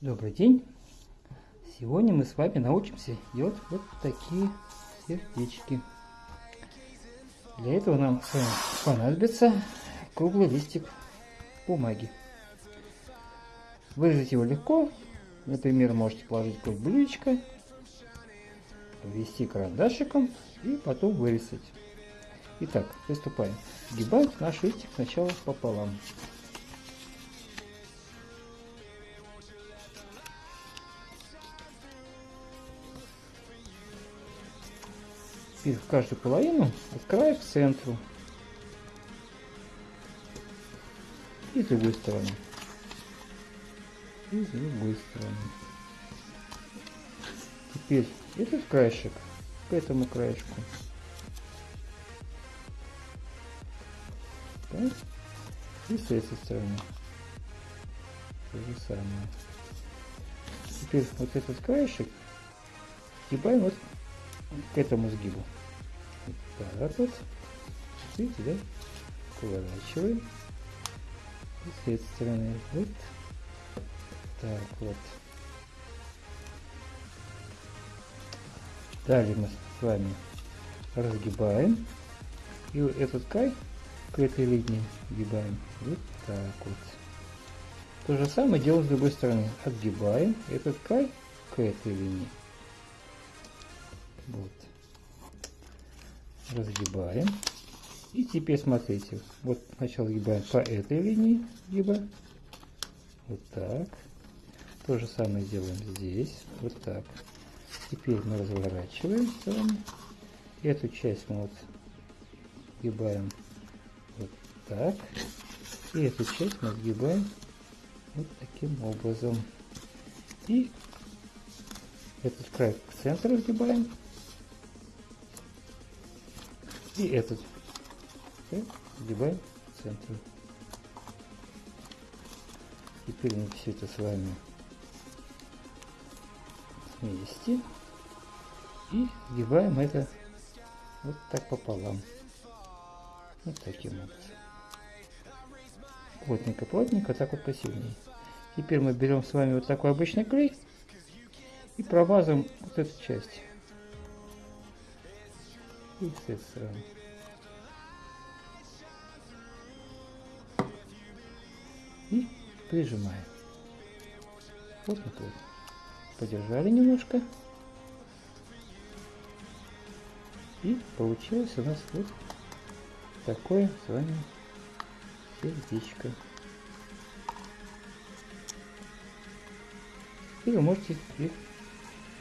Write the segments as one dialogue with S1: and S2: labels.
S1: Добрый день! Сегодня мы с вами научимся делать вот такие сердечки. Для этого нам с вами понадобится круглый листик бумаги. Вырезать его легко. Например, можете положить какое-нибудь блюдечко, ввести карандашиком и потом вырезать. Итак, приступаем. Сгибаем наш листик сначала пополам. В каждую половину от края к центру. И с другой стороны. И с другой стороны. Теперь этот краешек к этому краешку. И с этой стороны. То же самое. Теперь вот этот краешек сгибаем вот к этому сгибу. Так вот. Видите, да? Поворачиваем. И с этой стороны. Вот. Так вот. Далее мы с вами разгибаем. И этот край к этой линии сгибаем. Вот так вот. То же самое делаем с другой стороны. Отгибаем этот край к этой линии. Вот. Разгибаем. И теперь смотрите, вот сначала гибаем по этой линии, либо вот так. То же самое делаем здесь, вот так. Теперь мы разворачиваем с вами. Эту часть мы вот сгибаем вот так. И эту часть мы сгибаем вот таким образом. И этот край к центру сгибаем и этот. Сгибаем в центр. Теперь мы все это с вами вместе. И сгибаем это вот так пополам. Вот таким образом. Плотненько-плотненько, так вот посильнее. Теперь мы берем с вами вот такой обычный клей и промазываем вот эту часть и с этой стороны. И прижимаем. Мы тут подержали немножко. И получилось у нас вот такое с вами сердечко. И вы можете их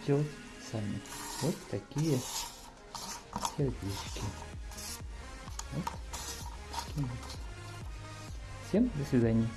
S1: делать сами. Вот такие сердечки. Вот. Всем до свидания.